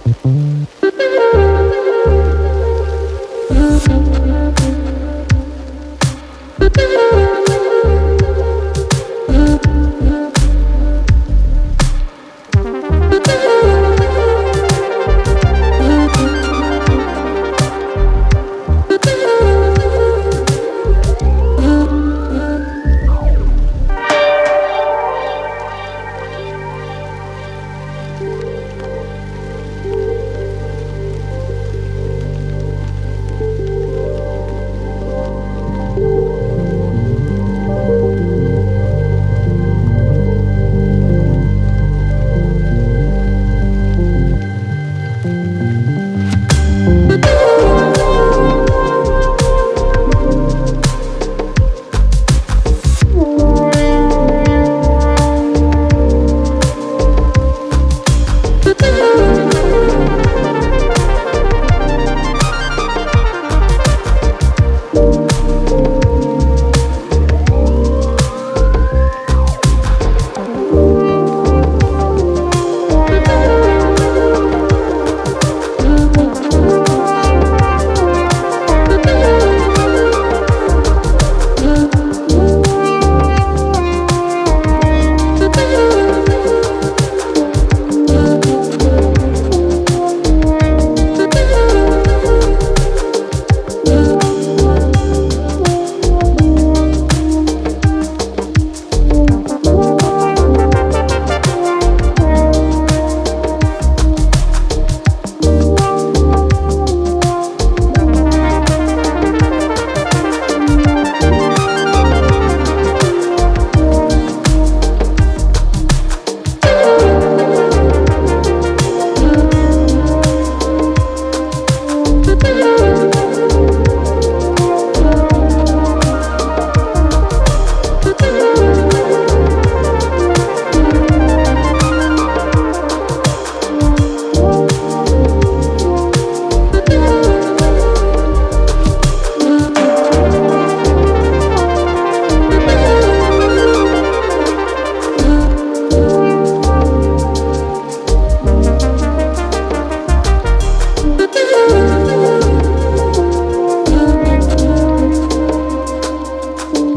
Gracias.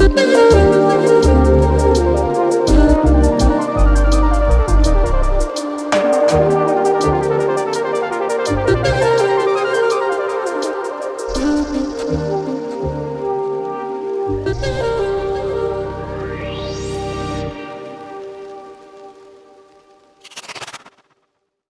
Thank you.